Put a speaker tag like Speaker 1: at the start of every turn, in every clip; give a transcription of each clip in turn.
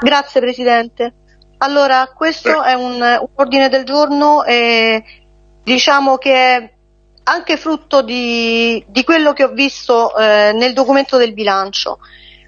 Speaker 1: Grazie Presidente. Allora, questo è un, un ordine del giorno e diciamo che è anche frutto di, di quello che ho visto eh, nel documento del bilancio,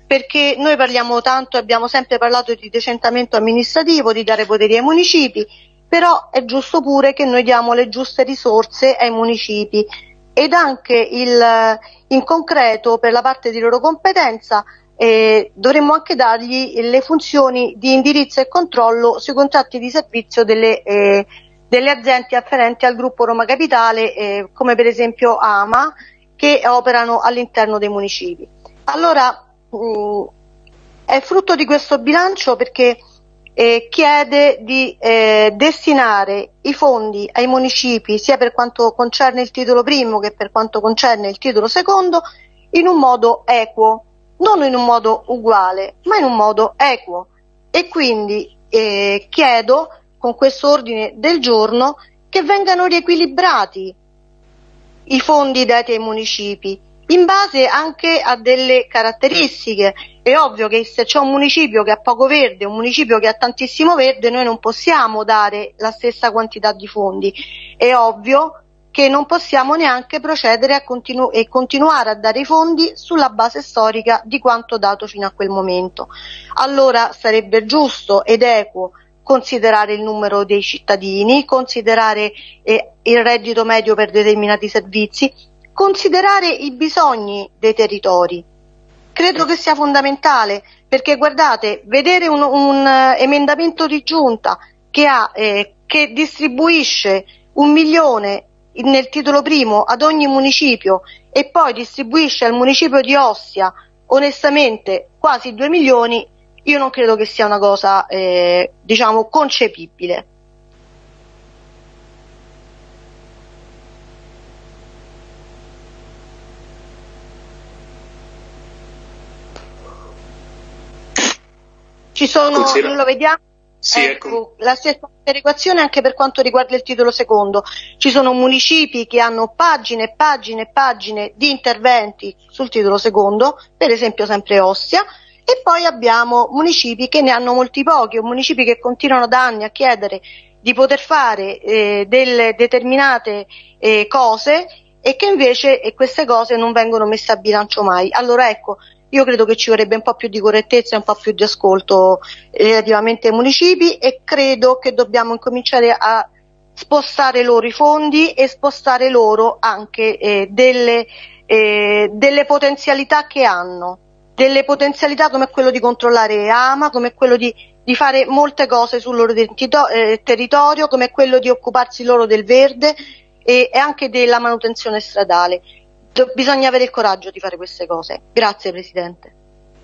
Speaker 1: perché noi parliamo tanto, abbiamo sempre parlato di decentamento amministrativo, di dare poteri ai municipi, però è giusto pure che noi diamo le giuste risorse ai municipi. Ed anche il, in concreto per la parte di loro competenza eh, dovremmo anche dargli le funzioni di indirizzo e controllo sui contratti di servizio delle, eh, delle aziende afferenti al gruppo Roma Capitale, eh, come per esempio AMA, che operano all'interno dei municipi. Allora, mh, mm, è frutto di questo bilancio perché eh, chiede di eh, destinare i fondi ai municipi sia per quanto concerne il titolo primo che per quanto concerne il titolo secondo in un modo equo non in un modo uguale, ma in un modo equo. E quindi eh, chiedo con questo ordine del giorno che vengano riequilibrati i fondi dati ai municipi in base anche a delle caratteristiche. È ovvio che se c'è un municipio che ha poco verde un municipio che ha tantissimo verde, noi non possiamo dare la stessa quantità di fondi. È ovvio che non possiamo neanche procedere continu- e continuare a dare i fondi sulla base storica di quanto dato fino a quel momento. Allora sarebbe giusto ed equo considerare il numero dei cittadini, considerare eh, il reddito medio per determinati servizi, considerare i bisogni dei territori. Credo che sia fondamentale perché guardate, vedere un, un uh, emendamento di giunta che, ha, eh, che distribuisce un milione nel titolo primo ad ogni municipio e poi distribuisce al municipio di Ostia onestamente quasi 2 milioni, io non credo che sia una cosa eh, diciamo concepibile. Ci sono, lo vediamo,
Speaker 2: sì,
Speaker 1: ecco, la stessa perequazione anche per quanto riguarda il titolo secondo. Ci sono municipi che hanno pagine e pagine e pagine di interventi sul titolo secondo, per esempio sempre Ostia, e poi abbiamo municipi che ne hanno molti pochi, o municipi che continuano da anni a chiedere di poter fare eh, delle determinate eh, cose e che invece e queste cose non vengono messe a bilancio mai. Allora ecco, io credo che ci vorrebbe un po' più di correttezza e un po' più di ascolto relativamente ai municipi e credo che dobbiamo incominciare a spostare loro i fondi e spostare loro anche eh, delle, eh, delle potenzialità che hanno, delle potenzialità come quello di controllare AMA, come quello di, di fare molte cose sul loro eh, territorio, come quello di occuparsi loro del verde e, e anche della manutenzione stradale bisogna avere il coraggio di fare queste cose. Grazie Presidente.